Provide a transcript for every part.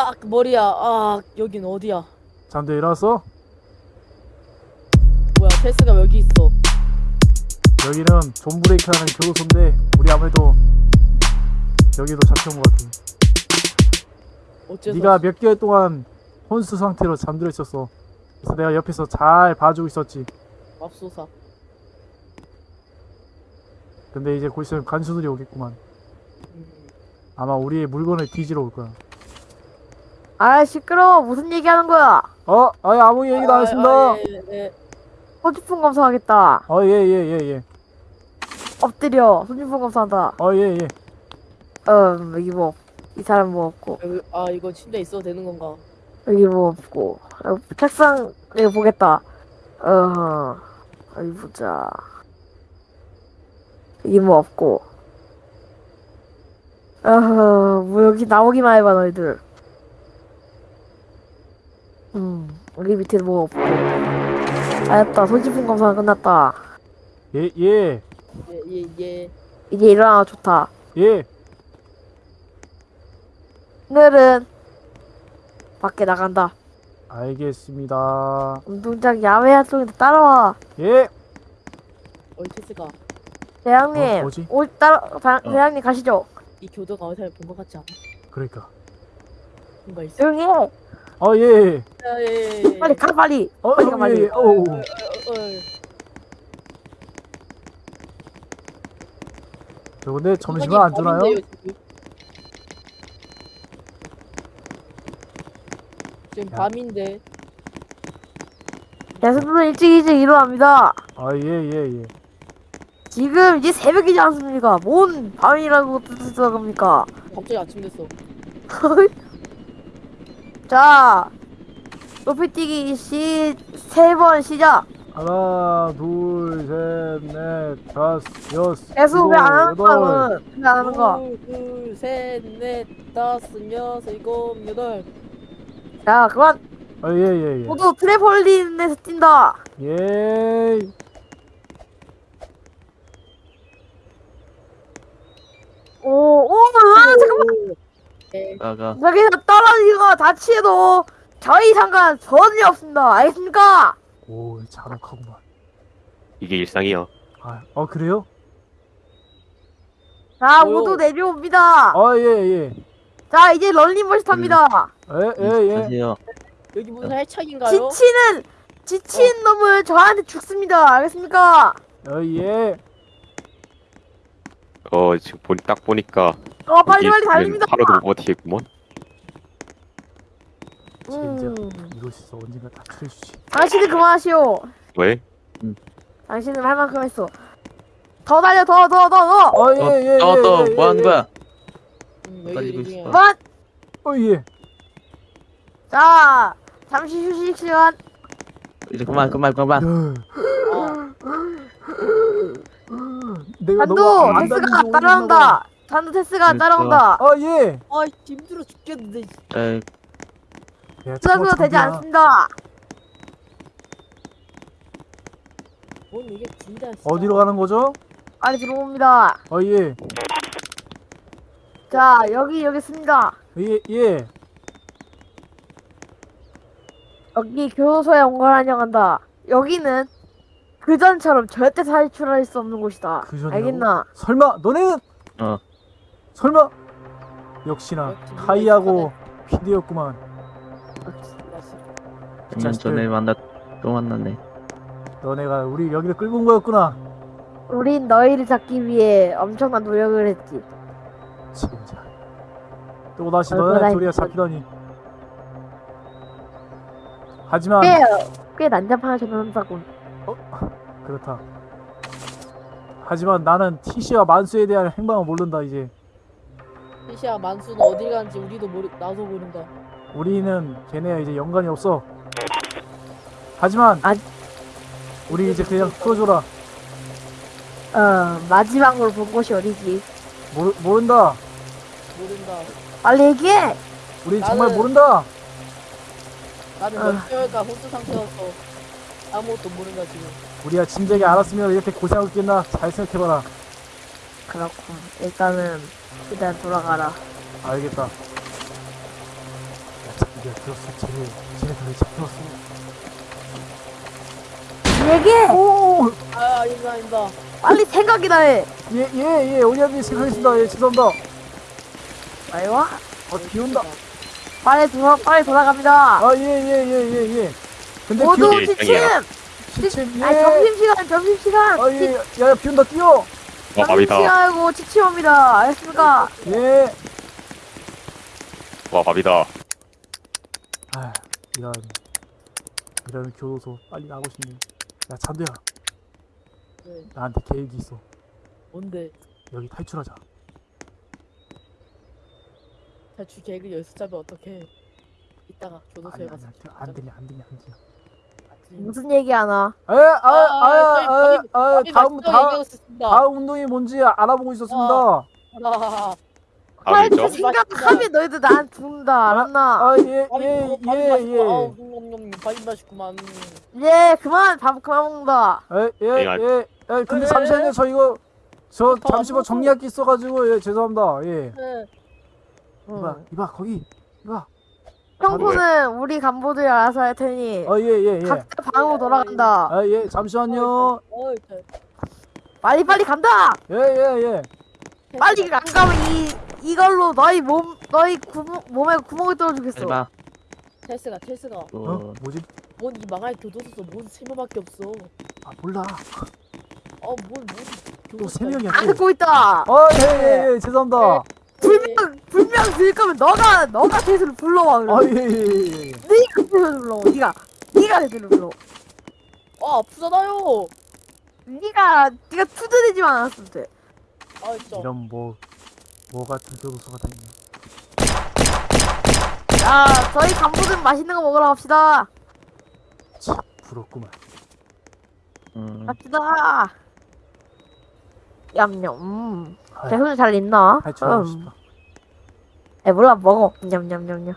아 머리야. 아 여긴 어디야? 잠도 일어났어? 뭐야 테스가 여기 있어. 여기는 존 브레이크하는 교도소인데 우리 아무래도 여기도 잡혀온 것 같아. 어째서? 네가 몇 개월 동안 혼수 상태로 잠들어 있었어. 그래서 내가 옆에서 잘 봐주고 있었지. 맙소사. 근데 이제 곧 있으면 간수들이 오겠구만. 음. 아마 우리의 물건을 뒤지러 올 거야. 아 시끄러워 무슨 얘기하는 거야 어? 아니 아무 얘기도 안 했습니다. 아, 예, 예. 소지품 검사하겠다 어, 예, 예, 예, 예. 엎드려 소지품 검사한다 어, 예, 예. 음 여기 뭐 이 사람 뭐 없고 여기, 아 이거 침대 있어도 되는 건가? 여기 뭐 없고 어, 책상 이거 보겠다 어 어디 보자 여기 뭐 없고 어허 뭐 여기 나오기만 해봐 너희들 음 여기 밑에 뭐 없고 알았다 소지품 검사 끝났다 예, 예, 예 예 예. 이제 일어나 좋다 예. 오늘은 밖에 나간다 알겠습니다. 운동장 야외 활동인데 따라와 예. 어이 테스가 대장님 어, 뭐지? 오 따라 대- 대장님 가시죠 이 교도가 어디서 본것 같지 않아? 그러니까. 뭔가 있어. 조용히 해 어, 예. 아, 예, 예. 빨리 가 빨리 어, 빨리 가 어, 빨리 예, 예. 오. 어, 어, 어. 저 근데 점심은 안 주나요? 지금. 지금 야. 밤인데 대수분은 일찍 일찍 일어납니다 아, 예, 예, 예. 지금 이제 새벽이지 않습니까 뭔 밤이라고 뜻을 겁니까 갑자기 아침 됐어. 자 높이뛰기 시세번 시작 하나, 둘, 셋, 넷, 다섯, 여섯, 대수 왜안 하는 거야 왜안 하는 거야 둘, 셋, 넷, 다섯, 여섯, 일곱, 여덟. 자 그만 아, 예, 예, 예. 모두 트램폴린에서 뛴다 예. 오 오 아, 잠깐만 네. 나가 여기서 떨어지거나 다쳐도 저희 상관 전혀 없습니다 알겠습니까 오, 잔혹하구만. 이게 일상이요 아, 어, 그래요? 자 뭐요? 모두 내려옵니다 아, 예, 예. 자 이제 런닝머신 탑니다 예, 예, 예. 하세요 여기 무슨 해착인가요? 지치는 지친 놈을 저한테 죽습니다 알겠습니까 어, 예. 어 지금 보니 딱 보니까 어 빨리 빨리 달립니다 못 버티겠구먼. 음, 있어. 언젠가 다 틀어주지. 당신은 그만하시오 왜? 당신은 할 만큼 했어 더 달려 더 더 더 더 어, 예, 예, 예. 너너 예, 뭐 하는 예. 거야? 음, 빨리 여기 이거 중에 있어. 그만 어, 예. 자 잠시 휴식 시간 이제 그만 그만 그만 야, 아, 내가 안 테스가 따라온다 단도 테스가 그랬어. 따라온다 아, 예. 아 힘들어 죽겠는데. 에 수고도 되지. 않습니다 뭔 이게 진짜. 어디로 가는 거죠? 빨리 들어옵니다 어, 예. 자 여기 여기 있습니다 예, 예. 여기 교도소에 온 걸 환영한다 여기는 그전처럼 절대 탈출할 수 없는 곳이다 그전이라고? 알겠나 설마 너네는 어. 설마 역시나 역시 카이하고 피디였구만. 자식들. 전에 만났 또 만났네 너네가 우리 여기를 끌고 온 거였구나. 우린 너희를 잡기 위해 엄청난 노력을 했지 진짜. 또 다시 너네 둘이가 힘들었- 잡히다니. 하지만 꽤, 꽤 난잡한 전원사군 그렇다. 하지만 나는 티시와 만수에 대한 행방을 모른다 이제. 시시야 만수는 어디 가는지 우리도 모르 나도 모른다. 우리는 걔네와 이제 연관이 없어. 하지만 아- 우리 이제 그냥 풀어줘라. 어 마지막으로 본 곳이 어디지 모르, 모른다. 모른다. 빨리 얘기해 우리 정말 나는- 모른다. 나는 아. 몇 개월간 호수 상태였어. 아무것도 모른다 지금. 우리가 진작에 알았으면 이렇게 고생하고 있겠나? 잘 생각해봐라. 그렇군 일단은 일단 돌아가라 알겠다. 드디어 들었어. 쟤네, 쟤네들 잡혀왔어. 얘기해! 오! 아 아닙니다 아닙니다 빨리 생각이나 해! 예, 예, 예. 오리아님 생각했습니다. 예, 죄송합니다. 빨리 와! 어, 비 온다. 빨리 돌아, 빨리 돌아갑니다! 아, 예, 예, 예, 예, 예. 근데 비 모두 온, 예, 지침! 지침, 예. 아니, 점심시간, 점심시간! 아, 예, 야, 야, 비 온다, 뛰어! 어, 마비다. 점심시간이고 지침옵니다. 알겠습니까? 예. 와, 마비다. 아, 이런, 이런 교도소 빨리 나가고 싶네. 야, 잔두야, 네, 나한테 계획이 있어. 뭔데 여기 탈출하자. 탈출 계획을 여기서 짜면 어떡해 이따가 교도소에 아니, 가서 안, 안 되냐, 안 되냐, 안 되냐. 무슨 얘기 하나? 아, 아, 아, 아, 아, 아, 다음, 다음, 다음 운동이 뭔지 알아보고 있었습니다. 아, 빨리 다음이죠? 생각하면 너희들 나한테 죽는다. 알았나? 아, 예, 예, 예. 아우, 예. 음, 음, 빨리 마시구만 예, 그만! 밥 그만 먹는다. 예, 예, 예, 알- 예. 예, 근데 예. 잠시만요. 저 이거 저 아, 잠시 뭐 뭐, 정리할 게 있어가지고 예, 죄송합니다. 예. 네. 이봐, 이봐, 거기, 이봐. 청소는 우리 간부들이 알아서 할 테니 어, 예, 예, 예. 각자 방으로 돌아간다. 아, 예, 잠시만요. 어이, 저- 빨리 빨리 간다. 예, 예, 예. 빨리 안 가면 이 이걸로 너희 몸 너희 구멍, 몸에 구멍을 뚫어주겠어. 텔스가 텔스가 어, 어, 뭐지? 뭔 이 망할 교도소서 뭔 세명밖에 없어 아, 몰라. 어뭔뭔 또 세 명이야. 안 또. 듣고 있다. 어, 예, 예, 예. 죄송합니다. 불명 불명 들 거면 너가 너가 대수를 불러와 아, 그럼. 예, 예, 예, 예. 네가 대수를 불러와. 네가 네가 대수를 불러. 아 아프잖아요 네가 네가 투드리지만 않았으면 돼. 아 진짜 이런 뭐, 뭐 같은 교도소가 다 있네. 야, 저희 간부들 맛있는 거 먹으러 갑시다. 참, 부럽구만. 음, 갑시다. 얌얌. 대수는 잘 있나? 탈출하고 음. 싶다. 에 몰라 먹어. 냠냠냠냠.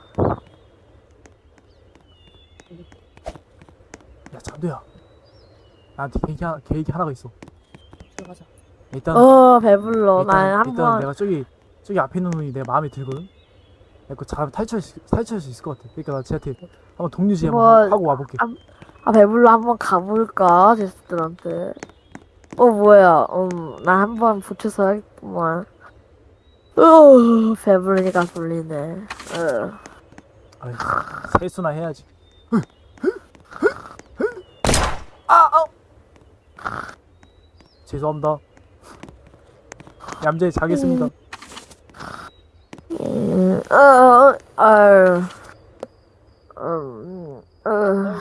야, 잔두야. 나한테 계획이, 하나, 계획이 하나가 있어. 들어가자 일단, 어 배불러. 일단, 난 일단 한번 내가 저기 저기 앞에 있는 놈이 내 마음에 들거든. 그 잘하면 탈출할 수, 탈출할 수 있을 것 같아. 그러니까 나 쟤한테 한번 동료지 한번 뭐, 하- 하고 와볼게. 아, 아 배불러 한번 가볼까 제스들한테. 어 뭐야? 음나 한 번 붙여서 하겠구만. 어 배부르니까 졸리네. 어. 아이, 세수나 해야지. 아, 아. 죄송합니다. 얌전히 자겠습니다. 음, 어, 어. 음, 어,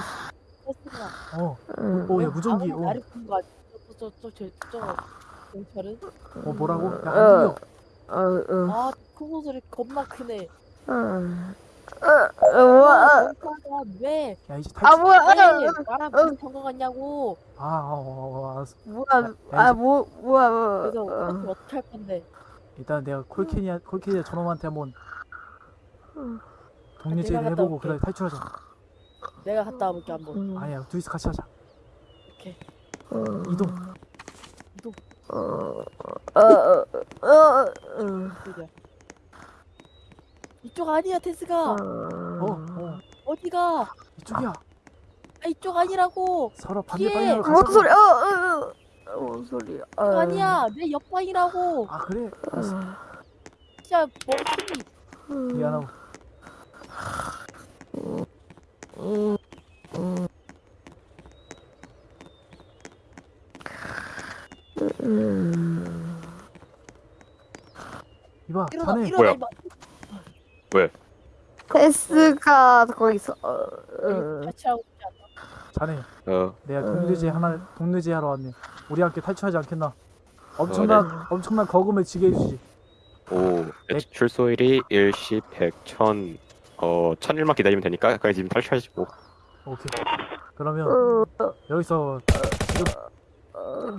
텔스가 어, 음. 어, 야 무전기. 어, 나를 본거 아니야 저저저저 경찰은 어 뭐라고? 야, 안 어. 들려. 어, 어, 아큰 소리 겁나 크네 어, 어, 어, 어, 경찰아 왜 야 이제 아 탈출. 뭐야? 왜 어, 나랑 어. 비슷한 거 같냐고 아, 어, 어, 어, 알았어. 뭐야? 아 뭐, 뭐야? 뭐, 그래서 어. 어떻게 어떻게 할 건데 일단 내가 콜케니아 콜케니아 저놈한테 한번 음. 동료제를 내가 갔다 해보고 올게. 그래 탈출하자. 내가 갔다 와볼게 한번 음, 아니야, 둘이서 같이 하자. 어, 이 동. 어, 어, 어, 어, 어, 이쪽 아니야 테스가 어, 어, 어디가 이쪽이야. 아 이쪽 아니라고 서로 반대 예. 방향으로 뭔 가자. 소리? 어, 어, 어, 뭔 소리야? 어. 이쪽 아니야 내 옆방이라고 아 그래. 알았어. 진짜 멍청이 미안하고. 음, 음. 이봐, 일어나 자네. 일어나 뭐야? 이봐 테스가 거기서 어, 어. 같이 하고 싶지 않아 자네. 어, 내가 동료제 하나 동료제 하러 왔네. 우리 함께 탈출하지 않겠나? 엄청난 엄청난 거금을 지게 해주지. 오, 출소일이 일시 백천 어, 천일만 기다리면 되니까 그냥 지금 탈출하시고. 오케이. 그러면 어, 여기서 지금 어.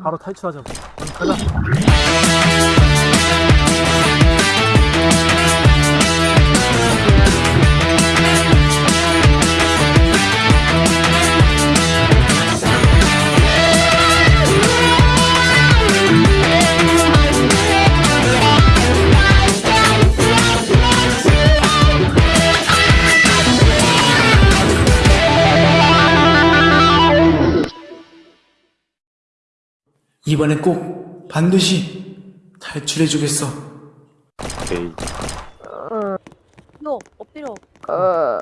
바로 탈출하자고. 가자. 이번엔 꼭 반드시 탈출해주겠어. 오케이. 너 엎드려. 어.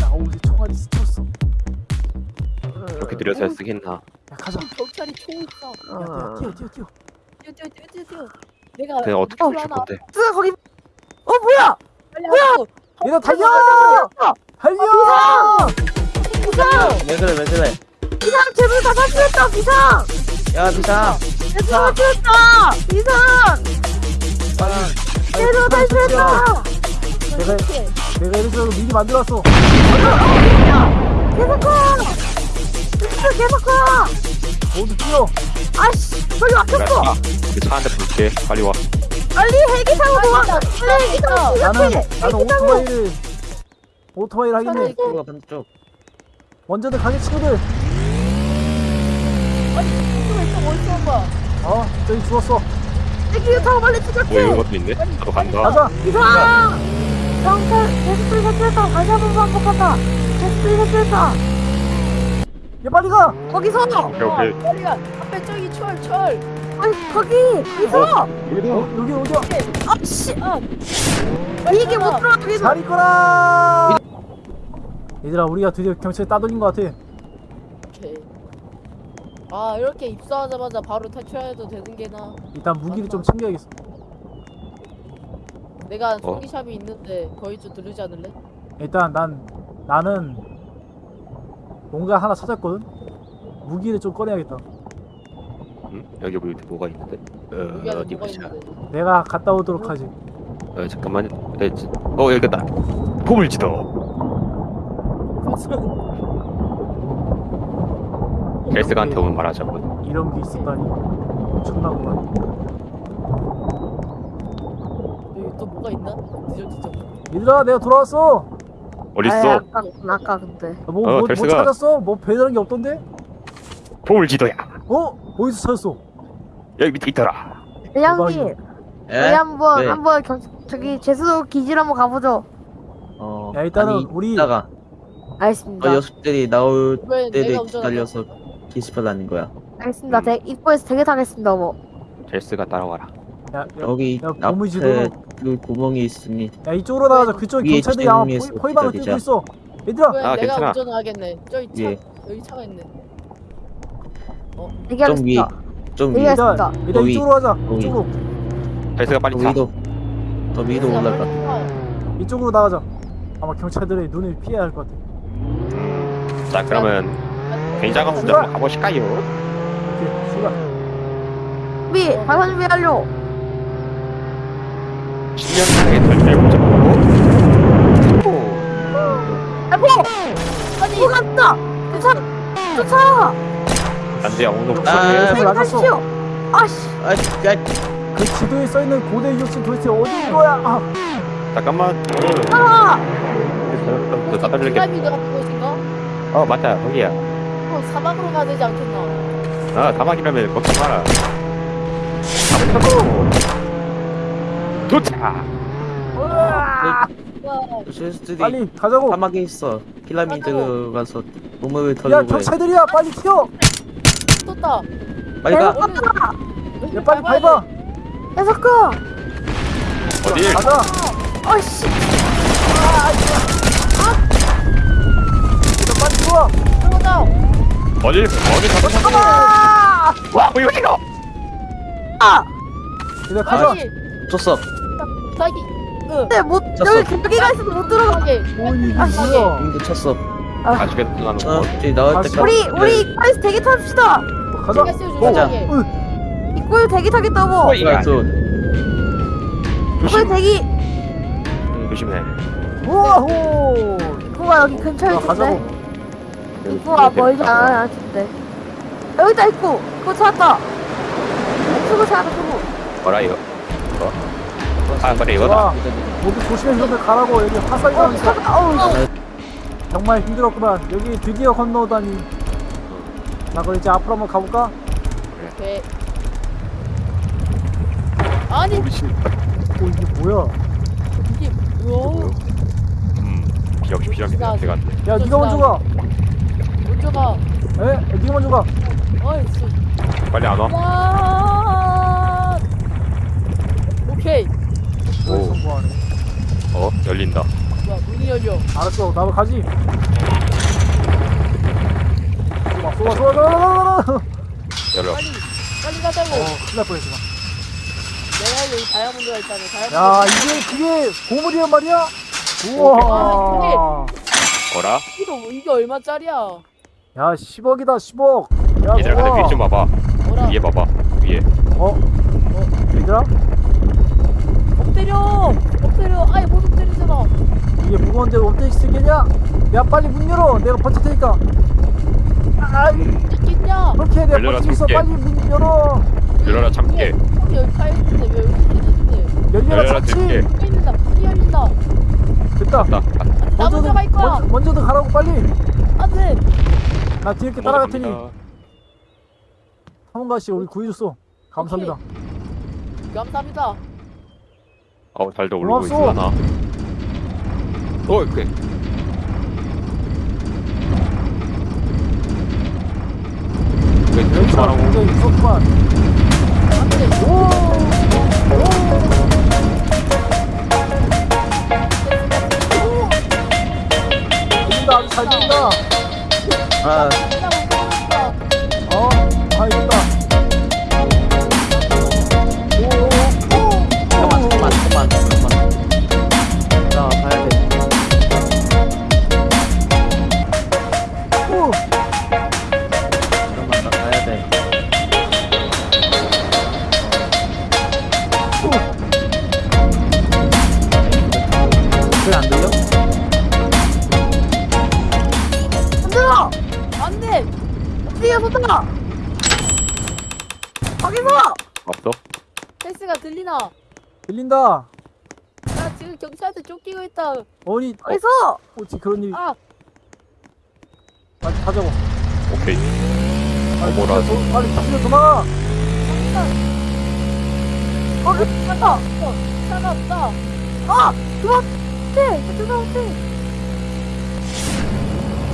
나 옷에 총알이 스쳤어. 이렇게 느려서 어. 쓰겠나? 야 가자. 어. 경찰이 총 있어. 야 뛰어 뛰어 뛰어. 뛰어 뛰어 뛰어 뛰어 내가 내가 어떻게 줄 건데? 뜨 거기. 어 뭐야? 뭐야? 얘나 달려! 달려! 아, 비상! 왜 그래 왜 그래 비상 제발 다 탈출했다 비상! 야 비상. 제발 탈출했다 비상! 제발 탈출했다! 내가 내가 이래서 미리 만들었어. 계속 가! 진짜 계속 가! 모두 뛰어. 아씨 저기 막혔어! 차한대 볼게. 빨리 와. 빨리 헬기 타고 도망가 빨리 헬기 타고 나는 나는 오토바이를 오토바이를 하겠네 반대쪽 먼저들 가게 친구들. 총 있어 어디서 온 거야 어 저기 죽었어. 헬기 타고 빨리 뭐 추격해 이런 것도 있네. 나도 간다. 가자. 비상 경찰 게스트를 탈출했다 다시 한번 반복한다. 게스트를 탈출했다 야 빨리 가! 거기서! 오케이 오케이. 어, 빨리 가. 앞에 저기 철철. 아니 거기 거기서! 어, 여기 어디야 아씨 아 이게 못 들어가게 잘 있거라 얘들아 우리가 드디어 경찰에 따돌린 것 같아 오케이 아 이렇게 입사하자마자 바로 탈출해도 되는 게나 일단 무기를 좀 챙겨야겠어 내가 어? 소기샵이 있는데 거기 좀 들르지 않을래? 일단 난 나는 뭔가 하나 찾았거든 무기를 좀 꺼내야겠다 음? 여기 뭐 뭐가 있는데? 어 여기 안에 어디 뭐가 보자. 있는데 내가 갔다 오도록 하지 어 잠깐만. 에, 지- 어 여기 있다. 포물지도. 헬스가한테 오면 말하자고. 이런 게 있었다니 엄청나구만 여기 또 뭐가 있나? 뒤적뒤적 얘들아 내가 돌아왔어 어딨어? 아까 아까 근데 뭐, 어, 뭐, 뭐 찾았어? 뭐 배달한 게 없던데? 포물지도야. 어? 어디서 찾았어? 여기 밑에 있더라. 에? 우리 한번 네. 한번 경, 저기 제수도 기질 한번 가보죠 어 야, 일단은 아니, 우리- 이따가 알겠습니다 어 녀석들이 나올 왜 때를 내가 운전하냐? 기다려서 게시판 하는 거야 알겠습니다 음. 대, 입구에서 되게 타겠습니다 뭐 헬스가 따라와라. 야, 야, 여기 야, 앞에 고무지도- 그 구멍이 있으니 야 이쪽으로 나가자 그쪽 위에 경찰들이 아마 지붕 위에서 포- 포위방을 기다리자. 뛰고 있어 얘들아 왜 아, 내가 괜찮아. 운전을 하겠네 저기 차 예. 여기 차가 있네 얘기하겠습니다 좀 위에 얘기하- 일단 알겠습니다. 일단 거기, 이쪽으로 가자 거기. 이쪽으로 헬스가 빨리 더 타. 위로 더 위로 올라가 타. 이쪽으로 나가자 아마 경찰들의 눈을 피해야 할 것 같아 음, 자 그러면 굉장한 문제 한번 가보실까요? 준비 발사 준비 완료 10년 전에 탈출해보자. 알포 아니 뭐 갔다 쫓아 쫓아 안돼 엉덩이 아, 부족해. 아, 맞았어. 탈출이요 아씨 아, 야, 그 지도에 써있는 고대 유적지 도대체 어디인 거야 아, 잠깐만. 아너 따돌릴게. 피라미드 같은 곳인가? 어 맞다 거기야. 어, 사막으로 가야 되지 않겠나? 아 다막이라면 걱정 마라. 가보자고. 도착. 와, 녀석들이 빨리 가자고 사막에 있어 피라미드 가서 보물을 야 털려고 해 경찰들이야 빨리 튀어 떴다. 빨리 가? 야 빨리 밟아 계속 가 어디? 가자 아씨 일 뭐야? 들어간다. 어디? 어디 가서 잡아! 와, 뭐 이거? 아! 이거 가져. 줬어. 자기. 근데 못 여기 여기가 있어서 못 들어가게. 어, 뭐니 뭐야? 음, 쳤어. 아, 죽겠다 나는. 어, 이 나올 때 우리 네. 우리 빨리 대기 탑시다. 가자. 가자. 이꼴 대기 타겠다고. 어, 이꼴 대기. 음, 조심해. 우와호. 이거가 여기 근처에 어, 있는데. 입구가 멀지 않아 진짜 여기 있다 입구 입구 찾았다 투구 찾았다 투구 뭐라 이거? 어? 아 그래 이거다. 모두 조심해 형들 가라고 여기 화살이 어 나니까 어우 정말 힘들었구만 여기 드디어 건너다니 자 그럼 이제 앞으로 한번 가볼까? 오케이. 아니. 오 이게 뭐야 이게 뭐? 음. 역시 피라미드 지나가지. 같아. 야 니가 먼저 가 먼저 가. 에? 네가 먼저 가. 어이, 씨. 빨리 안 와? 와! 오케이. 오. 성공하네. 어 열린다. 뭐야, 문이 열려. 알았어, 나도 가지. 쏘아, 쏘아, 쏘아, 쏘아, 쏘아. 열어. 빨리, 빨리 가자고. 어, 큰일 날 뻔했어. 내가 여기 다이아몬드가 있다네. 다이아몬드. 야, 이게 그게 보물이란 말이야? 우와. 어라? 이거, 이게 얼마짜리야? 야, 10억이다, 10억. 야, 얘들아 근데 위에 좀 봐봐. 뭐라? 위에 봐봐. 위에. 어? 어? 얘들아? 엎드려! 엎드려! 아이, 못 엎드리잖아. 이게 무거운데 어떻게 쓰겠냐? 야, 빨리 문 열어. 내가 버틸 테니까. 아이, 있겠냐? 그렇게 내가 열려라, 버티고 있어. 빨리 문 열어. 열어라 참깨. 여기 여기 차 있는데 왜 여기 있는데? 열려라. 문이 열린다. 문이 열린다. 됐다. 나. 나 먼저 갈 거야. 먼저, 먼저도 가라고 빨리. 안 돼. 나 뒤에 이렇게 따라갈 테니. 갑니다. 사문가 씨, 우리 구해줬어. 감사합니다. 감사합니다. 어우 달도 오르고 고맙소. 있으려나. 어 그래. 왜 그렇게 말하고? 무섭구만. 안 돼. 오! 들린다, 아주 잘 들린다. 아. 어, 아, 있다. 오, 오, 오, 잠깐만 잠깐만 잠깐만 잠깐만 들리나? 들린다. 나 지금 경찰한테 쫓기고 있다. 어니, 어, 어디서! 어찌 그런 일이. 아, 빨리 가자고. 오케이. 도- 빨리 달려 도망가. 거기 갔다! 어, 차가 없다. 아! 그만! 네! 그만! 네!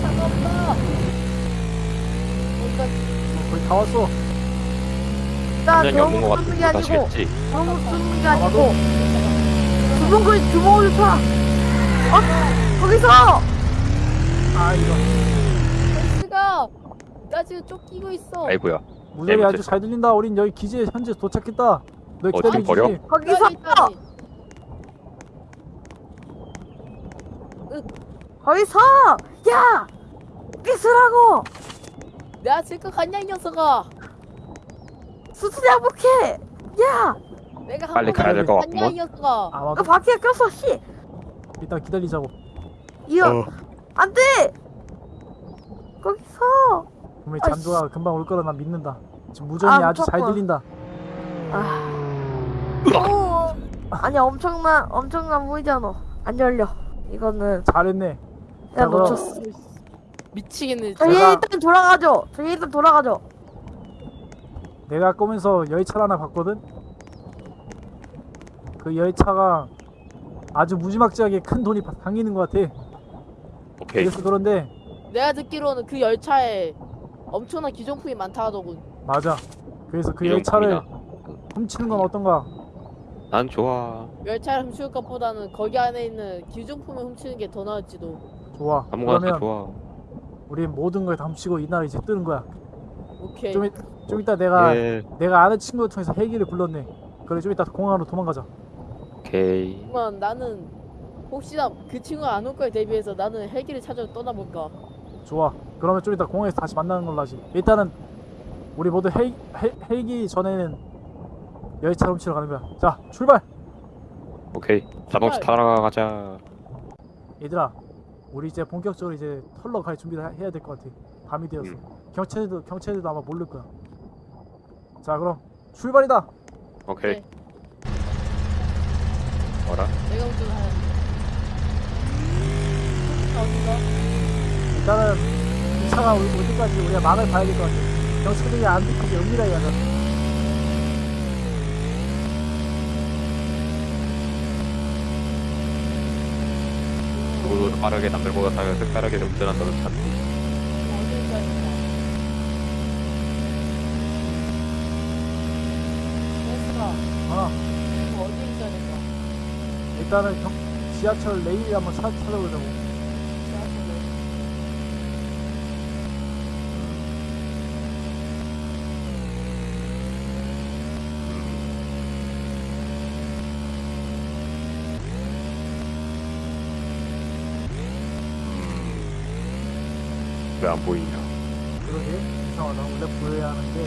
차가 없다. 어디가 거의 다 왔어. 일단 분량이 없는 것 너무 쏘는 게 같은데 아니고 다시겠지. 너무 쏘는 게 아니고 거기 주먹을 쳐! 어? 거기서! 아, 이거. 헬스가 나 지금 쫓기고 있어. 아이고야. 무전이 네, 아주. 잘 들린다. 우린 여기 기지에 현재 도착했다. 너 어디 기다려주지. 버려? 거기서! 여기 있다니. 거기서! 야! 서라고! 내가 질것 같냐 이 녀석아. 수술 약복해! 야! 내가 한 빨리 가야 될것. 이 녀석아. 너 아마도 바퀴에 꼈어 씨! 일단 기다리자고. 이어! 어. 안 돼! 거기서! 분명히 아이씨. 잔조가 금방 올 거라 난 믿는다. 지금 무전이 아, 아, 주잘. 들린다. 아. 아니 엄청난 엄청난 보이잖아. 안 열려. 이거는 잘했네. 내가 놓쳤어. 미치겠네. 저희 제가- 일단 돌아가죠. 저희 일단 돌아가죠. 내가 꼬면서 열차를 하나 봤거든. 그 열차가 아주 무지막지하게 큰 돈이 당기는 것 같아. 오케이. 그래서 그런데 내가 듣기로는 그 열차에 엄청난 기존품이 많다 하더군. 맞아. 그래서 그 열차를. 훔치는 건 어떤가? 난 좋아. 열차를 훔칠 것보다는 거기 안에 있는 기존품을 훔치는 게 더 나을지도. 좋아. 아무거나 좋아. 우리 모든 걸 다 훔치고 이 나라 이제 뜨는 거야. 오케이. 좀, 이- 좀 이따 내가 예. 내가 아는 친구를 통해서 헬기를 불렀네. 그래 좀 이따 공항으로 도망가자. 오케이. 하지만 나는 혹시나 그 친구가 안 올 거에 대비해서 나는 헬기를 찾아 떠나볼까. 좋아. 그러면 좀 이따 공항에서 다시 만나는 걸로 하지. 일단은 우리 모두 헬, 헬, 헬기 전에는 열차 훔치러 가는 거야. 자, 출발. 오케이. 자동차 타러 가자. 얘들아, 우리 이제 본격적으로 이제 털러 갈 준비를 하- 해야 될 것 같아. 밤이 되었어. 음. 경찰도 경찰들도 아마 모를 거야. 자, 그럼 출발이다. 오케이. 네. 뭐라? 내가 운전하야 어디가? 일단은 이 차가 올- 올 때까지 우리가 막을 봐야 될 것 같아. 경찰들이 안 들키게 은밀하게 가자. 누구도 빠르게 남들보다 다 색다르게 운전한다는 참. 어디가? 일단은 경, 지하철 레일 한번 찾, 찾아보자고. 왜 안 보이냐? 그러게 이상하다. 원래 보여야 하는데.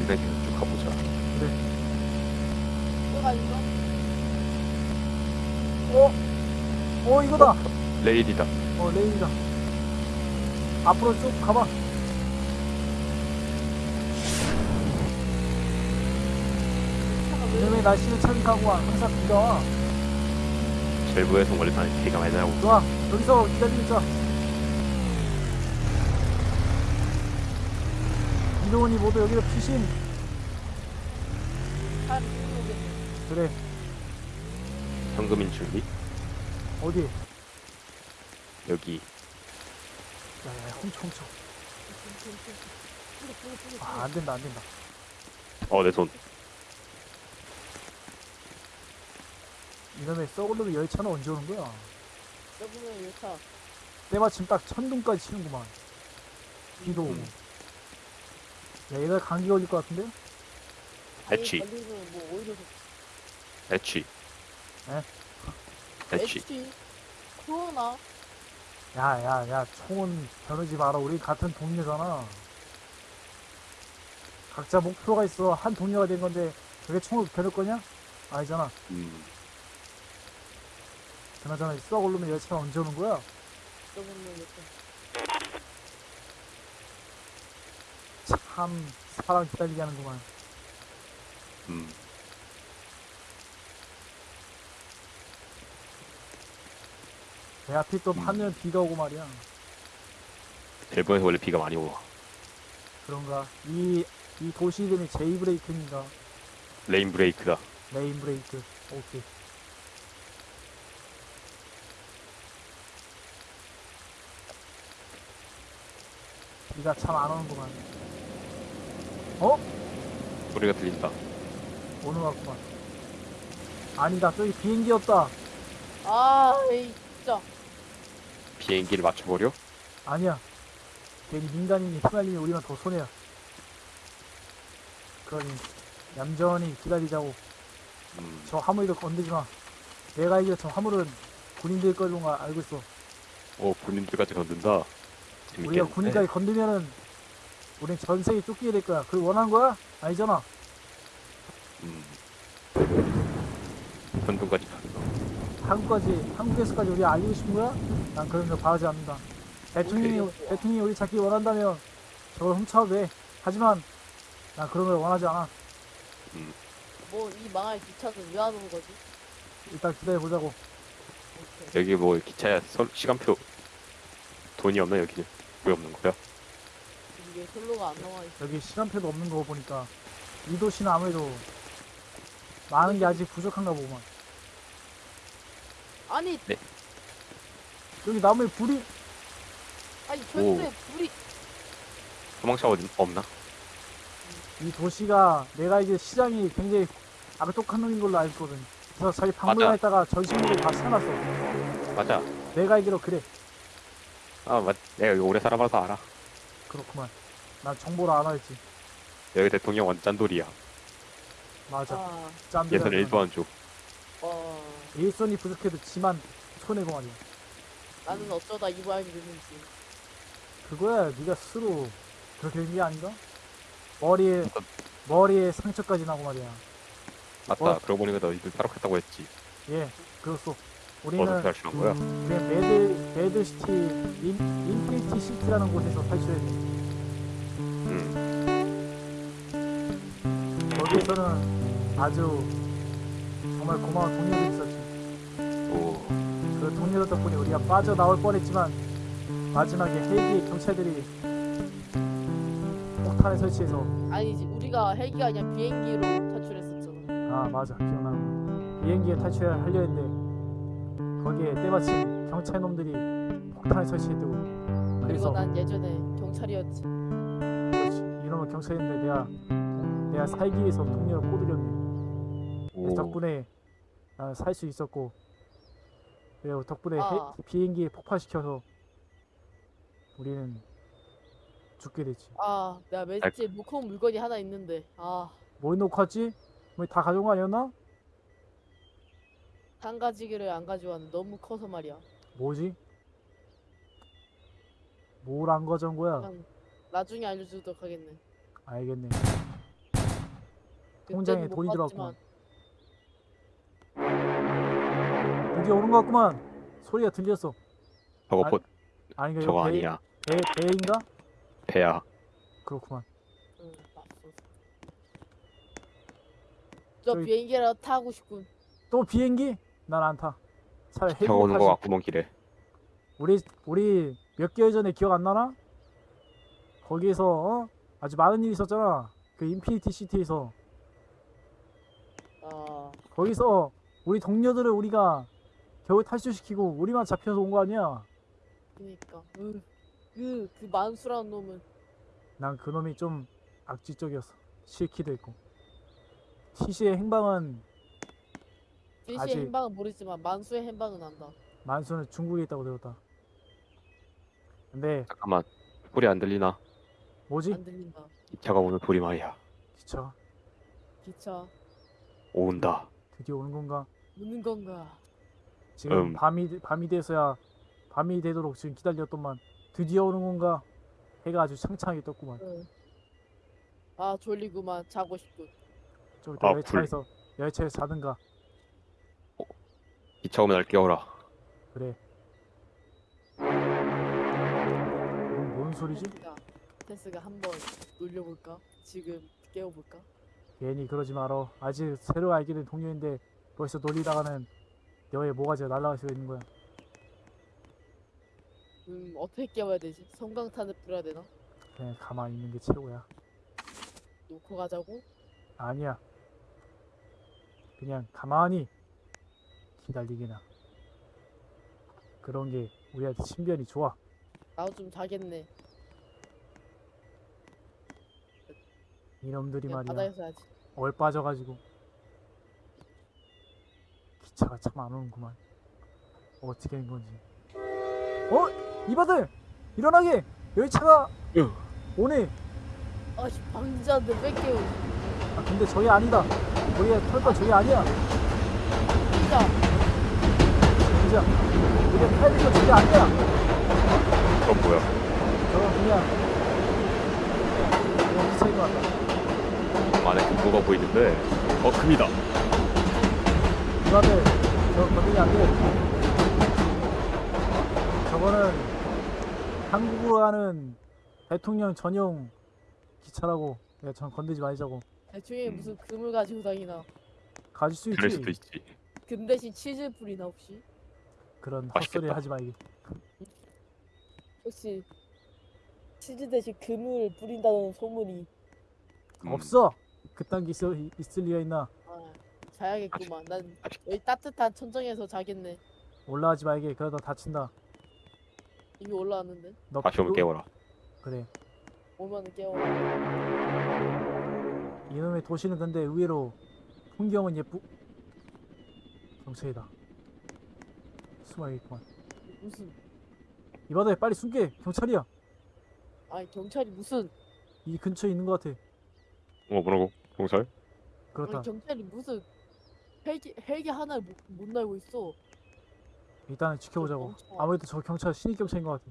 일단 계속 쭉 가보자. 뭐가 있어? 어? 어 이거다. 레일이다. 어 레일이다. 앞으로 쭉 가봐. 이놈의 날씨는 참 가고 항상 비가 와. 절부에서 원래 나는 비가 많이 나고 좋아. 여기서 기다리고 있자. 이동훈이 모두 여기로 피신. 잘 모르겠네. 그래. 현금인 준비. 어디? 여기 야야 훔쳐 훔쳐. 아 안된다 안된다. 어 내 손. 이놈의 썩을놈의 열차는 언제 오는 거야? 여보면 열차. 때마침 딱 천둥까지 치는구만. 비도 오고. 음. 야 얘가 감기 걸릴 것 같은데? 애취. 걸리면 뭐 오히려 좋지. 애취. 에? 애취. 코로나. 야 야 야 총은 겨누지 마라. 우리 같은 동료잖아. 각자 목표가 있어. 한 동료가 된 건데 그게 총을 겨눌 거냐? 아니잖아. 음. 그나저나 이 썩을놈의 열차가 언제 오는 거야? 참 사람 기다리게 하는구만. 음. 내 앞이 또 음. 하면 비가 오고 말이야. 일본에서 원래 비가 많이 와. 그런가? 이, 이 도시 이름이 제이브레이크인가? rain break다. rain break. 오케이. 비가 참 안 오는구만. 어? 소리가 들린다. 오는 것 같구만. 아니다. 저기 비행기였다. 아, 에이, 진짜. 비행기를 맞춰버려? 아니야. 괜히 민간인이 휘말리면 우리만 더 손해야. 그러니 얌전히 기다리자고. 음. 저 화물도 건드지 마. 내가 알기로 저 화물은 군인들 걸로 가 알고 있어. 어 군인들까지 건든다. 우리가 재밌겠는데. 군인까지 건드면은 우린 전 세계 쫓기게 될 거야. 그걸 원하는 거야? 아니잖아. 음. 현동까지 간다. 한국까지 한국에서까지 우리 알리고 싶은 거야? 난 그런 거 바라지 않는다. 대통령이 대통령이 우리 잡기 원한다면 저걸 훔쳐도 돼. 하지만 난 그런 걸 원하지 않아. 뭐, 이 망할 기차는 왜 안 오는 거지? 일단 기다려 보자고. 여기 뭐 기차야 서, 시간표 돈이 없나 여기는? 왜 없는 거야? 이게 솔로가 안 나와 있어. 여기 시간표도 없는 거 보니까 이 도시는 아무래도 많은 게 아직 부족한가 보구만. 아니, 여기 나무에 불이 아니, 절대 불이. 소방차 어디 없나? 이 도시가 내가 이제 시장이 굉장히 악독한 놈인 걸로 알고 있거든. 그래서 자기 박물관에다가 전신물을 다 사놨어. 맞아. 내가 알기로 그래. 아 맞. 내가 여기 오래 살아봐서 알아. 그렇구만. 난 정보를 안 알지. 여기 대통령 완 짠돌이야. 맞아. 아, 짠데. 예선 1도 안 줘. 어, 일선이 부족해도 지만 손해고 말이야. 나는 어쩌다 이 모양이 됐는지. 그거야 네가 스스로 그렇게 된 게 아닌가? 머리에 머리에 상처까지 나고 말이야. 맞다. 어? 그러고 보니까 너희들 따라갔다고 했지. 예, 그렇소. 우리는 탈출한 거야? 우리는 Mad Mad City In, Infinity City라는 곳에서 탈출했네. 음. 거기에서는 아주 정말 고마운 동료들이 있었지. 오. 그 동료들 덕분에 우리가 빠져나올 뻔했지만 마지막에 헬기 경찰들이 폭탄을 설치해서 아니지, 우리가 헬기가 아니라 비행기로 탈출했었잖아. 아 맞아 기억나는 비행기에 탈출하려 했는데 거기에 때마침 경찰 놈들이 폭탄을 설치했다고 그리고 난 예전에 경찰이었지. 그렇지 이놈의 경찰인데 내가 내가 살기 위해서 동료를 꼬드겼네 오. 덕분에 살 수 있었고 그리고 덕분에 아. 해- 비행기에 폭파시켜서 우리는 죽게 됐지. 아, 내가 놓고 온 물건이 하나 있는데. 아, 뭐 놓고 왔지? 뭐 다 가져온 거 아니었나? 한 가지를 안 가져왔는데 너무 커서 말이야. 뭐지? 뭘 안 가져온 거야? 그냥 나중에 알려주도록 하겠네. 알겠네. 그때는 통장에 못 돈이 봤지만 드디어 오는 것 같구만. 소리가 들렸어. 저거 아, 보, 아니 저거 배, 아니야. 배, 배인가? 배야. 그렇구만. 저 저기- 비행기를 타고 싶군. 또 비행기? 난 안 타. 차라리 저거 오는 거. 같구먼 길에. 우리 우리 몇 개월 전에 기억 안 나나? 거기에서 어? 아주 많은 일이 있었잖아. 그 Infinity City에서 아, 거기서 우리 동료들을 우리가 겨우 탈출시키고 우리만 잡혀서 온 거 아니야? 그니까. 으, 그, 그 만수라는 놈은 난 그놈이 좀 악질적이었어. 싫기도 했고. 티시의 행방은 일시의 아직- 행방은 모르지만 만수의 행방은 안다. 만수는 중국에 있다고 들었다. 근데 잠깐만. 소리 안 들리나? 뭐지? 안 들린다. 기차가 오는 소리 말이야. 기차 기차 온다. 드디어 오는 건가? 오는 건가? 지금 음. 밤이 밤이 돼서야 밤이 되도록 지금 기다렸더만 드디어 오는 건가? 해가 아주 창창하게 떴구만. 응. 아 졸리구만 자고 싶군. 좀 이따 아, 열차에서 열차에서 자든가. 기차 오면 날 깨워라. 그래. 이건 뭔 소리지? 테스가 테스가 한번 놀려볼까? 지금 깨워볼까? 괜히 그러지 마라. 아직 새로 알게 된 동료인데 벌써 놀리다가는 너의 모가지가 수가 있는 거야. 음 어떻게 깨워야 되지? 성광탄을 뿌려야 되나? 그냥 가만히 있는 게 최고야. 놓고 가자고? 아니야. 그냥 가만히 기다리기나. 그런 게 우리한테 신변이 좋아. 나도 좀 자겠네. 이놈들이 그냥 말이야. 바다에서 하지. 얼 빠져가지고 기차가 참 안 오는구만. 어떻게 된 건지. 어? 이바들 일어나게 열차가 으. 오네. 아씨 왜 깨워? 아 근데 저게 아니다. 우리가 탈건 저게 아니야. 진짜 진짜 우리가 타야 될건 저게 아니야. 그건 뭐야? 저건 그냥 그냥 기차인 것 같다. 안에 금고가 보이는데. 어, 금이다. 이바들 저거 건드리면 안 돼. 저거는 한국으로 가는 대통령 전용 기차라고. 내가 전 건드지 말자고. 대충에 음. 무슨 금을 가지고 다니나. 가질 수 그럴 있지. 수도 있지. 금 대신 치즈 뿌리나 혹시? 그런. 헛소리 하지 말기. 혹시 치즈 대신 금을 뿌린다는 소문이 음, 없어. 그딴 게 있어, 있을 리가 있나? 아, 자야겠구만. 난 여기 따뜻한 천정에서 자겠네. 올라가지 말게. 그러다 다친다. 이미 올라왔는데 너 다시 오면 너- 깨워라. 그래. 오면은 깨워. 이놈의 도시는 근데 의외로 풍경은 예쁘. 경찰이다. 숨어야겠구만. 무슨 이 바다에 빨리 숨게. 경찰이야. 아니 경찰이 무슨 이 근처에 있는 것 같아. 어, 뭐라고? 경찰? 그렇다. 아니 경찰이 무슨 헬기 헬기 하나를 못, 못 날고 있어. 일단은 지켜보자고. 멈춰. 아무래도 저 경찰 신입 경찰인 것 같아.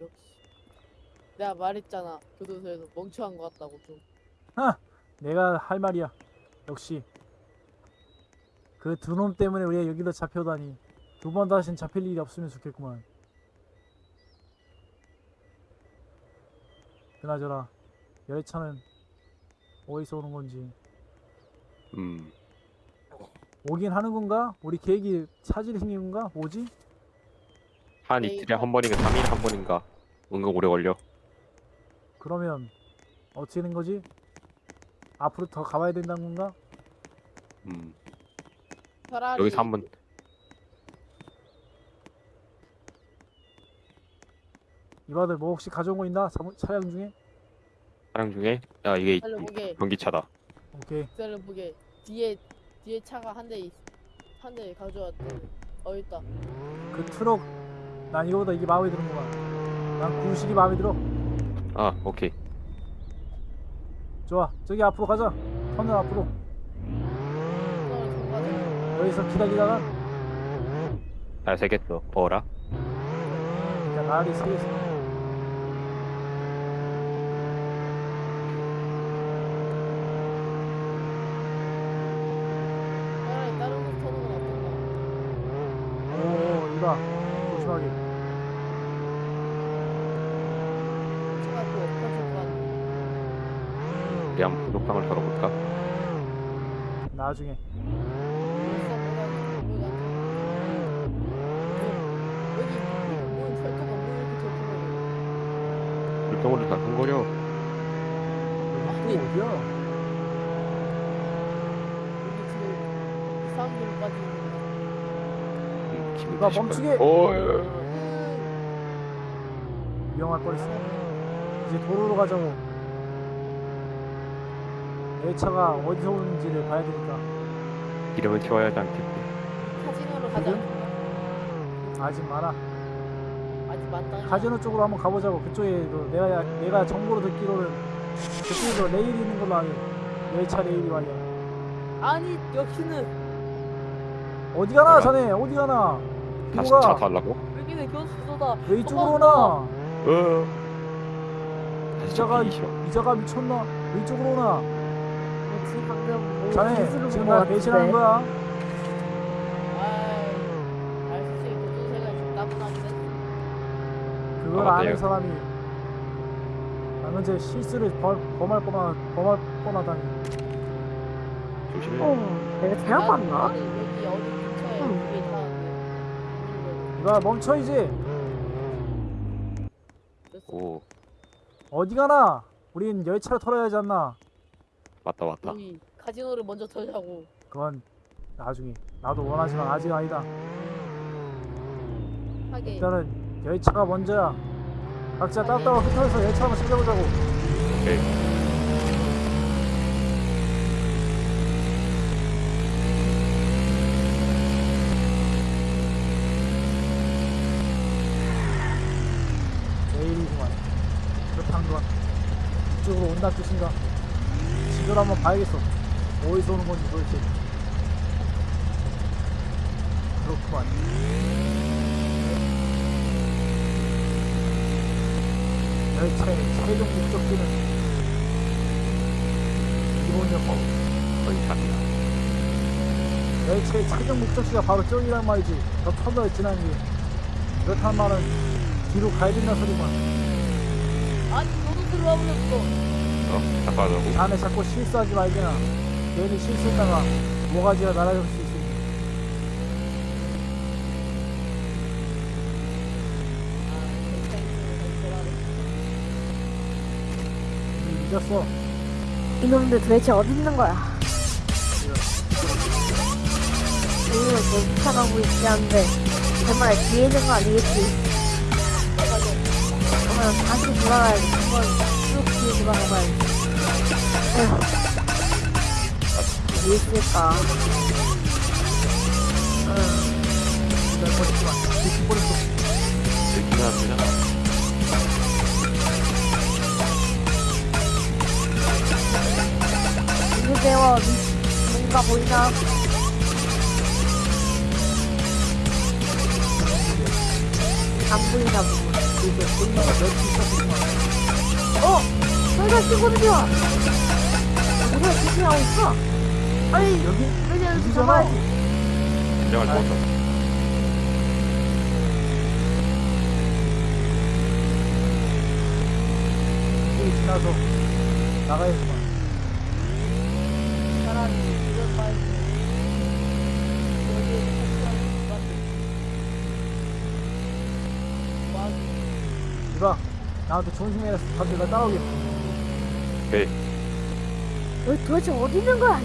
역시. 내가 말했잖아 교도소에서 멍청한 것 같다고 좀. 내가 할 말이야. 역시 그 두 놈 때문에 우리가 여기로 잡혀다니 두 번 다신 잡힐 일이 없으면 좋겠구만. 그나저나 열차는 어디서 오는 건지 음. 오긴 하는 건가? 우리 계획이 차질이 생긴 건가? 뭐지? 한 에이, 이틀에 한 번인가 3일에 한 번인가 은근 오래 걸려 그러면 어떻게 된 거지? 앞으로 더 가봐야 된다는 건가? 음. 차라리 여기서 한번 이바들 뭐 혹시 가져온 거 있나? 차- 차량 중에? 차량 중에 야 이게 전기차다 오케이 보게 뒤에 뒤에 차가 한대 있. 한대 가져왔대. 어 있다. 그 트럭 난 이거보다 이게 마음에 드는구만 난 구식이 마음에 들어 아 오케이 좋아 저기 앞으로 가자 터널 앞으로 좀 가져. 여기서 기다리다가 잘 새겼어 어라 그냥 나리 서있어 차라리 다른 곳 터는 건 어떤가? 오 이봐 조심하게. 차가 또 엎어질 것 같네. 우리 한번 부족방을 털어볼까? 나중에. 벌써 뭐가 뭐가 여기 뭐 철도가 뭐 이렇게 적혀져 물병으로 다큰거려 여기 또 어디야? 여기 지금 이상한 길로 빠지는 거 이봐, 멈추게! 오 위험할 뻔했어 이제 도로로 가자고. 내 차가 어디서 오는지를 봐야 되니까. 기름을 채워야 하지 않겠지. 카지노로? 않나? 아직 많아 아직 만땅이 카지노 쪽으로 한번 가보자고. 그쪽에도 내가 내가 정보로 듣기로는 그쪽에도 레일이 있는 걸로 아네 열차 레일이 말이야 아니 여기는 어디 가나? 자네? 어디 가나? 다시 차가 달라고? 여기는 교수소다. 왜 이쪽으로 엄마, 오나? 어. 이자가 이자가 미쳤나? 왜 이쪽으로 오나? 지금 방금 뭐 자네 지금 나 배신하는. 거야? 그걸 아, 아는. 사람이 방금 제 실수를 범, 범할 뻔하 범할 뻔하다니. 조심해. 어, 내가 잘못 봤나? 이봐 멈춰 이제. 됐어 오. 어디 가나? 우린 열차를 털어야 하지 않나? 맞다 맞다. 여기 카지노를 먼저 털자고. 그건 나중에. 나도 원하지만 아직 아니다. 하게 일단은 열차가 먼저야. 각자 따따가 흩어져서 열차 한번 찾아보자고. 오케이 내일이구만 그렇다는 건 이쪽으로 온다 뜻인가? 지도를 한번 봐야겠어. 어디서 오는 건지 도대체. 그렇구만. 열차의 최종 목적지는 기본역고. 거의 잡히다 열차의 최종 목적지가 바로 저기란 말이지. 저 터널을 지나는 게 그렇단 말은 뒤로 가야 된다 소리만. 아니 너도 들어와 버렸어 어? 잠깐하자고 자네 자꾸 실수하지 말게나 괜히 실수했다가 모가지가 날아갈 수 이미 늦었어 이놈들 도대체 어디 있는 거야? 우리는 계속 쫓아가고 있지 않은데 정말 뒤에 있는 거 아니겠지? 그러면 다시 돌아가야지. 한번 쭉 어디 있을까? 누구세요? 뭔가 보이나? 안 보이나 보고. 이제 보이나가 몇 있었구만 어! 저희가 친구들이야! 누가 지금 하고 있어? 아니, 여기 여기잖아 잡아야지. 없어 여기 지나서 와 이봐 나한테 났어 다들 나 따라오게 오케이 여기 도대체 어디 있는 거야?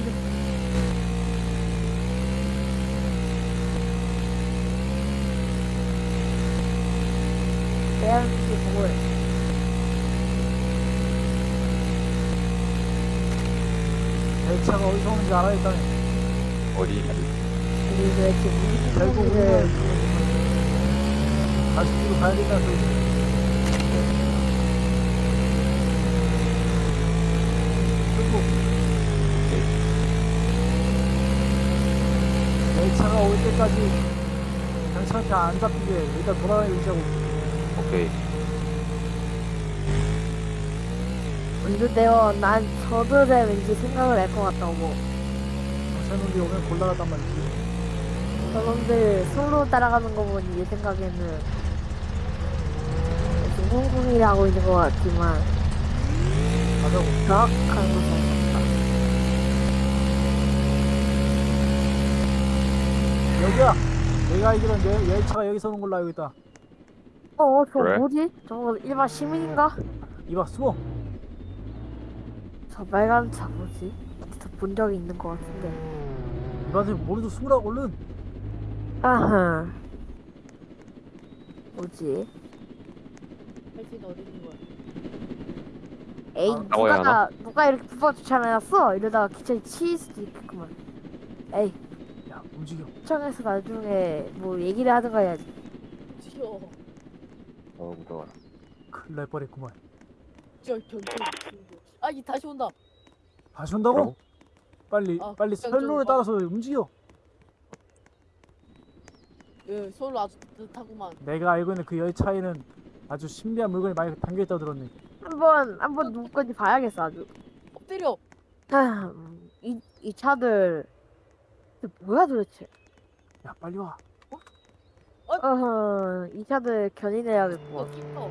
대한민국 보고해. 열차가 어디서 오는지 알아야 겠다네 어디 우리 도대체 무슨 결국 소리를 우리는 다시 뒤로 가야 된다는 소리지. 그리고 내 차가 올 때까지 경찰한테 안 잡히게 일단 돌아다니고 있자고. 오케이. 문제되어 난 저들의 왠지 생각을 알것 같다고 경찰놈들이 오면 곤란하단 말이지. 저놈들 솔로 따라가는 거 보니 내 생각에는 중공공이를 하고 있는 것 같지만 가자고. 정확한 것은 없다 여기야. 내가 알기론 열, 열차가 여기서 오는 걸로 알고 있다. 어, 저 그래? 뭐지? 저거 일반 시민인가? 이봐 숨어. 저 빨간 차 뭐지? 본 적이 있는 것 같은데 이봐한테 모르도 숨으라 얼른. 아하 뭐지? 헬스는 어디 있는 거야? 에이 아, 누가 누가 이렇게 불법 주차해놨어? 이러다가 기차에 치일 수도 있겠구만 에이 야 움직여. 시청에서 나중에 뭐 얘기를 하든가 해야지 지겨. 어 무서워라. 큰일 날 뻔했구만. 저 경찰. 아, 이 다시 온다. 다시 온다고? 뭐라고? 빨리 아, 빨리 좀 따라서 움직여. 예, 서울로 아주 뜻하구만. 내가 알고 있는 그 열차에는 아주 신비한 물건이 많이 담겨 있다고 들었네. 한번 한번 누구 건지 봐야겠어 아주 엎드려. 아, 음, 이, 이 차들 뭐야 도대체 야 빨리 와. 어허 이 차들 어, 견인해야겠고 깊어.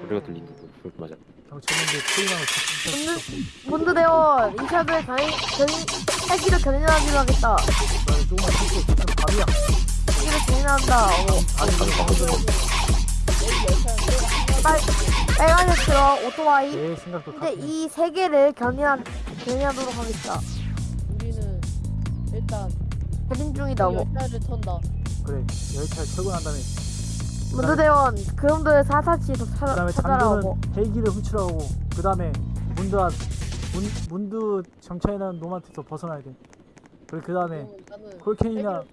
소리가 들린다. 그 맞아. 경찰님들 트임하고 진짜 문드 대원 이 차들 견인 견인 헬기를 견인하기로 하겠다 빨리 조금만 참고 지금 밤이야. 헬기를 견인한다 어, 아니 아니, 내가 빨, 빨간색 들어 오토바이 내 생각도 근데 같네. 이세 개를 견인한 견인하도록 하겠다 일단 이 중이다 뭐 열차를 턴다. 그래 열차에 철거난 다음에 문드 대원 그놈들 사사치도 그 찾아, 다음에 찾아라고 장군은 헬기를 훔치라고 그 다음에 문드한 문, 문드 정차해놓은 놈한테서 벗어나야 돼. 그리고 그 다음에 어. 폴켄이나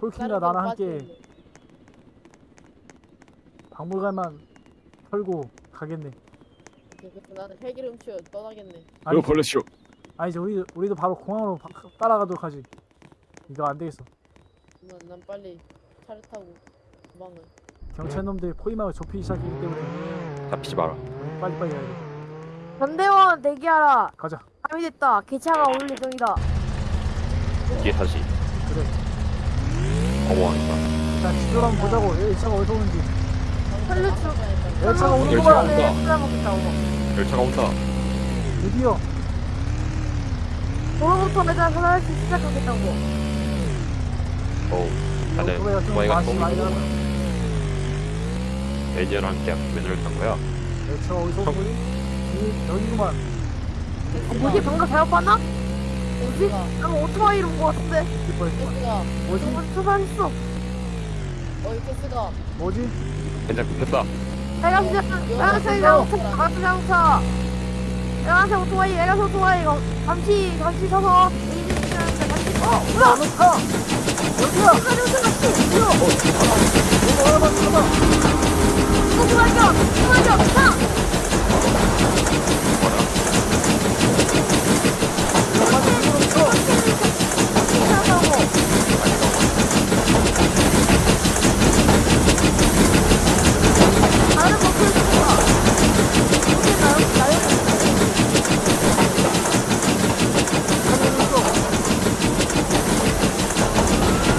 다른 나랑 함께. 박물관만 털고 가겠네. 나는 헬기를 훔쳐 떠나겠네. 아니, 벌레쇼. 아니 이제 우리 우리도 바로 공항으로 바- 따라가도록 하지. 이거 안 되겠어. 난, 난 빨리 차를 타고 도망을. 경찰 놈들이 포위망을 좁히기 시작했기 때문에 잡히지 마라. 빨리 빨리 가야 돼. 전대원 대기하라 가자. 밤이 됐다 기차가 올 예정이다 뒤에 다시. 그래. 어머하니까. 일단 지도를 한번 보자고. 열차가 어디서 오는지. 헐루츠 열차가 오는 열차가 거야. 온다. 찾아먹겠다고 열차가 온다. 드디어 도로부터 매장 사다리씩 시작하겠다고 어우. 다들 좀 나는 매니저랑 함께 면허를 탄 거야. 열차가 어디서? 이- 여기구만. 어, 뭐지 방금 잘못 봤나? 뭐지? 테스가 나는 오토바이로 온것 같은데 뭐지? 저번 초반했어 어이 테스가 뭐지? 된장 급했다. 빨간색 자동차 빨간색 자동차 빨간색 오토바이 빨간색 오토바이 이거 잠시 잠시 서서 에이드 시키는데 잠시 어 뭐야 너 타! 여기야! 빨간색 같이 이거 알아봐, 알아봐! 이거 발견 이거 발견 차 다른 버클 있어 이게 나요 나요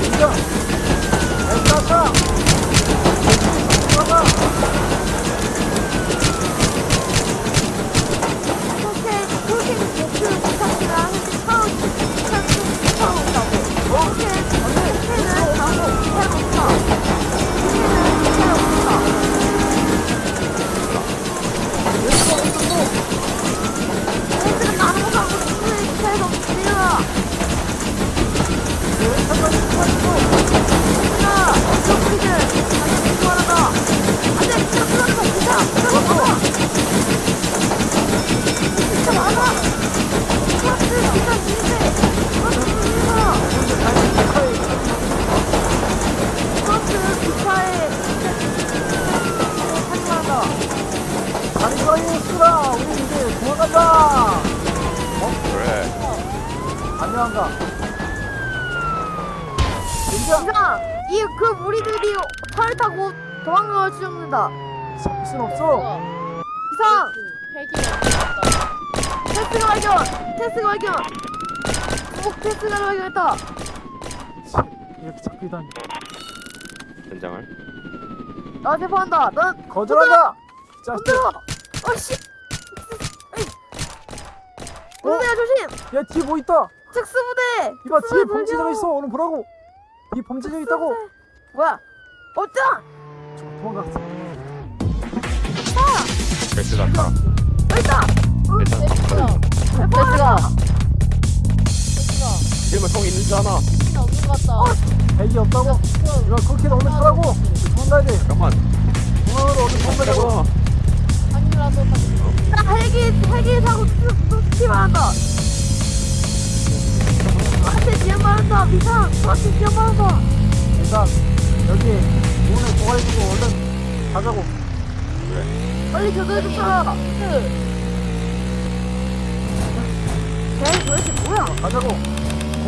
진짜! 열차 타! 들어가! 진정한가? 진정! 이상 이그 무리들이 차를 타고 도망가고 추정된다 잡힐 순 없어. 이상 헬기가 왔다. 테스가 발견 테스가 발견 꼭 테스가 발견했다 치, 이렇게 잡히다니. 현장을. 나 제보한다 넌 거절한다! 이. 흔들어 어씨 무대야 조심 야, 뒤에 뭐 있다! 특수부대 이봐, 뒤에 범죄자가. 있어. 얼른 보라고! 뒤에 범죄자가 있다고! 뭐야 어쩌 저 도망갔어. 베스가 타. 있다 일단 헬기가. 제보한다 헬기가. 지금은 성 있는 줄 아나. 헬기가 없는 것 같다. 백이 없다고? 이거 그렇게 얼른 타라고! 도망가야 돼. 잠깐만. 얼른 도망가자고. 한이라도 가지고. 나 헬기 헬기 타고 툭툭 말한다 나한테 지연 말한다 미상 나한테 지연 말한다 일단, 여기 문을 도와주고 얼른 가자고. 빨리 저들 좀 타라 쟤 도대체 뭐야 가자고.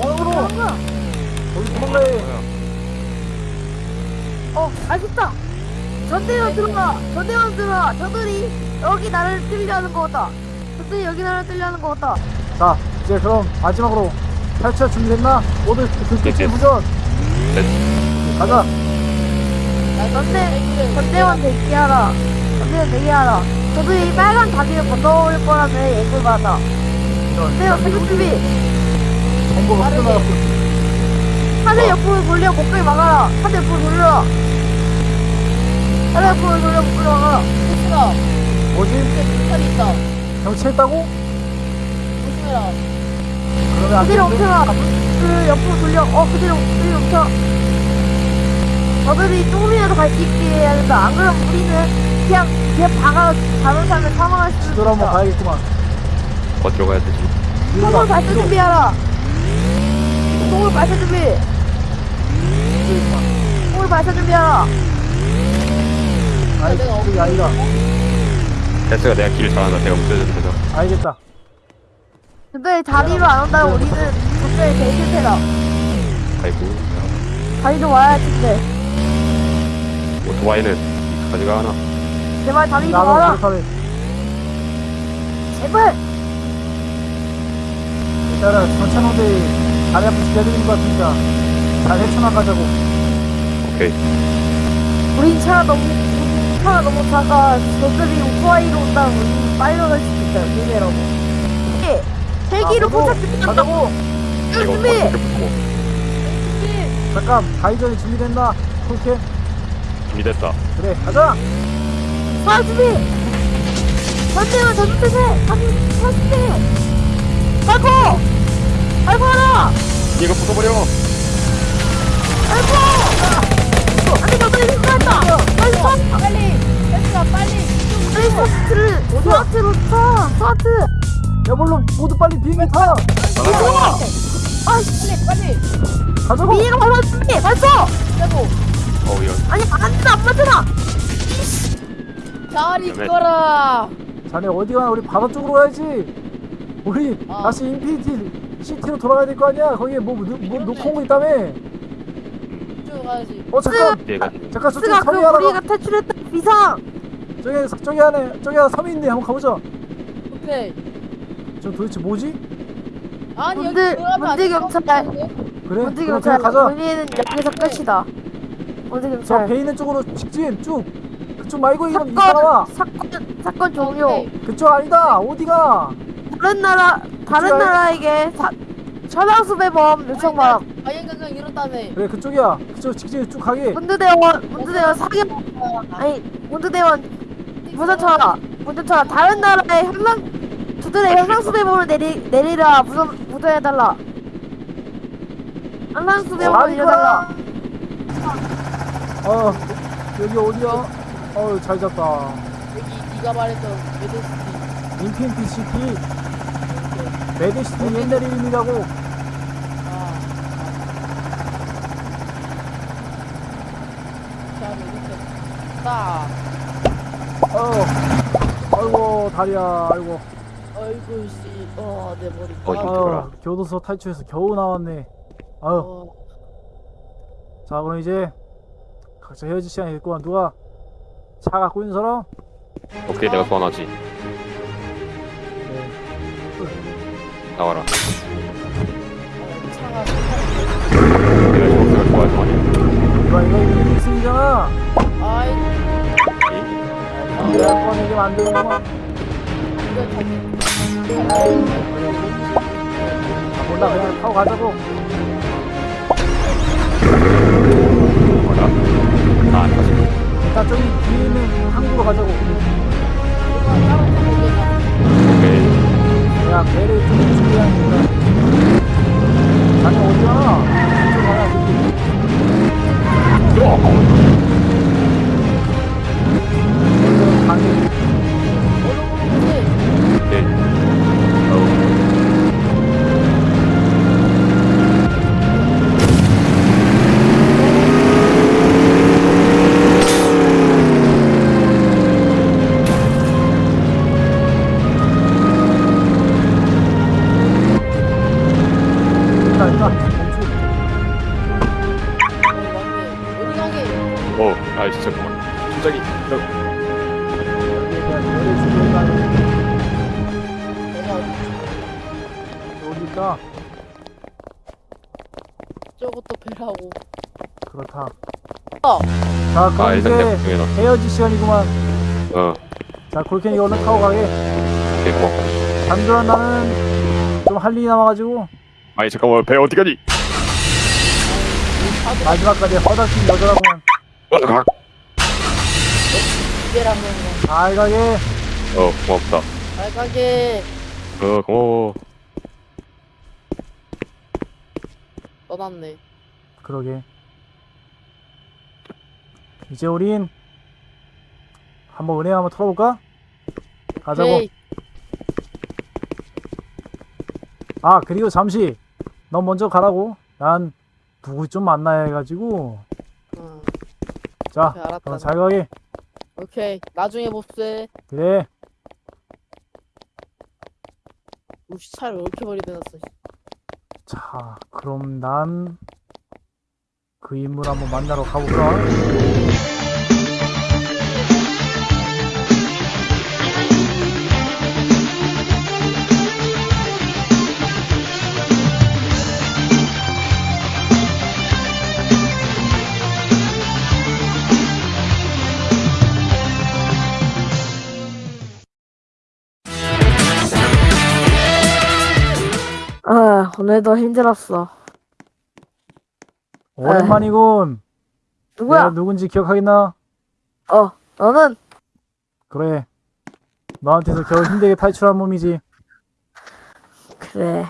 공항으로! 해. 어 알겠다 전대원 들어가 전대원 들어가 저들이 여기 나를 뚫려는 것 같다 저들이 여기 나를 뚫려는 것 같다 자, 이제 그럼 마지막으로 탈출 준비됐나? 모두 네. 무전! 가자! 전대 전대원 대기하라 전대원 대기하라 저들이 빨간 다리를 건너올 거라는 예고를 받았다 전대원 생각 준비 정보가 흘러나갔고 하늘 옆으로 돌려 목을 막아라 하늘 옆으로 돌려 하늘 옆으로 돌려 목을 막아라 헬기가. 뭐지? 헬기 있다. 경치했다고? 조심해라. 그러면 안 그대로 되는데? 멈춰라 그 옆으로 돌려 어 그대로 그대로 멈춰 저들이 조금이라도 갈 수 있게 해야 된다 안 그러면 우리는 그냥 그냥 박아 사람을 사망할 수도 뒤돌아 한번 있다 가야겠구만 어디로 가야 되지? 총을 발사 준비하라 총을 발사 준비 총을 발사 준비하라 아이 저기 아이가 베스가 내가 길을 잘한다. 내가 문제는 되죠. 알겠다. 근데 다리로 안 온다면 우리는 갑자기 대실패다. 아이고. 다리도 와야 할 텐데. 오토바이는 가지가 하나. 제발 다리도 나도 와라. 그렇다네. 제발. 일단은 전천호대 다리 앞에 기다리는 것 같으니까 잘 헤쳐나 가자고. 오케이. 우린 차가 너무 차가 너무 작아. 저들이 오토바이로 온다면 우리 빨리 갈 수도 있다 조심해라고 예, 헬기로 가자고! 포착 준비한다 가자고. 이거 준비! 잠깐 가이전이 준비됐나? 쿨캠? 준비됐다. 그래 가자! 사 준비! 전대원 전투세! 사진 사진대 발포 발포하라 이거 부숴버려. 스와트로 스와트 야 모두 빨리 비행기 타 아씨 빨리 빨리. 가자고 미니가 발포 준비 발포 빼고. 어우 야. 아니 안돼 안 맞잖아 잘 있거라. 자네 어디 가나 우리 바다 쪽으로 가야지 우리 어. 다시 Infinity City로 돌아가야 될 거 아니야 거기에 뭐, 뭐, 뭐 온거 있다며 쭉 가야지. 어 잠깐. 뒤에 가지. 잠깐 저쪽 그 섬이 하나 우리가 탈출했다 비상. 저기 저기 안에 저기 하나 섬이 있네. 한번 가보자. 오케이. 저 도대체 뭐지? 아니 여기 문제- 안 문제 경찰. 그래? 문제 경찰. 가자. 우리는 여기서 끝이다. 문제 저 경찰. 배 있는 쪽으로 직진 쭉. 그쪽 말고 이런 이사와. 사건 사건 사건 종료. 오케이. 그쪽 아니다. 어디가? 다른 나라 다른 나라에게 사, 천황수배범 요청 바람 아yen강강 이렇다며. 그래 그쪽이야. 그쪽 직진 쭉 가게 문두대원 문두대원 사격. 아니 문두대원. 무전처라 무전처라 다른 나라의 현상 두들의 현상수배범을 내리 내리라. 무전 무전해달라. 현상수배범을 아니, 내려달라. 어 여기 어디야? 어우 잘 잡다. 여기 네가 말했던 메데스티. 인피니티 시티. 메드시티 옛날 이름이라고 아. 자 딱. 어 아이고 다리야 아이고 어이구 씨. 어내 머리. 어, 아, 이거 아, 교도소 탈출해서 겨우 나왔네. 아유, 어, 자 그럼 이제 각자 헤어질 시간이 됐구만. 누가 차 갖고 있는 사람? 오케이 내가 네. 나와라 어, 차가 내가 아니야 이거 이거 1승이잖아. 아이 내가. 이거 자기 아, 몰라 그냥 타고 가자고. 나안 가지 일단 저기 뒤에 있는 항구로 가자고. 오케이 그냥 배를 좀 준비하는 거 시간이구만. 어자 골ken이 얼른 타고 가게. 오케이 고마워 잠들한 나는 좀 할 일이 남아가지고 아니 잠깐만 배 어디 가니 마지막까지 허닥진 여자라고만 어, 잘 가게. 어 고맙다 잘 가게. 어 고마워 떠났네. 그러게. 이제 우린 한번 은행 한번 털어볼까? 가자고. 헤이. 아 그리고 잠시 넌 먼저 가라고. 난 누구 좀 만나야 해가지고. 응. 자. 그럼 잘 가게. 오케이. 나중에 봅세. 그래. 우씨 차를 왜 이렇게 버리 대놨어. 자, 그럼 난 그 인물 한번 만나러 가볼까? 아 오늘도 힘들었어. 오랜만이군. 누구야? 내가 누군지 기억하겠나? 어 너는 그래. 너한테서 겨우 힘들게 탈출한 몸이지. 그래.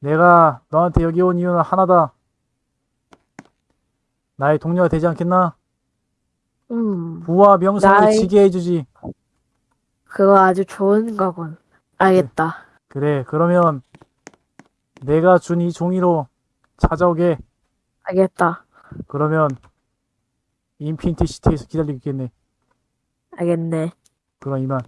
내가 너한테 여기 온 이유는 하나다. 나의 동료가 되지 않겠나? 음 부와 명성을 나의- 지게 해주지. 그거 아주 좋은 거군. 알겠다. 그래, 그러면 내가 준 이 종이로 찾아오게. 알겠다. 그러면 Infinity City에서 기다리고 있겠네. 알겠네. 그럼 이만.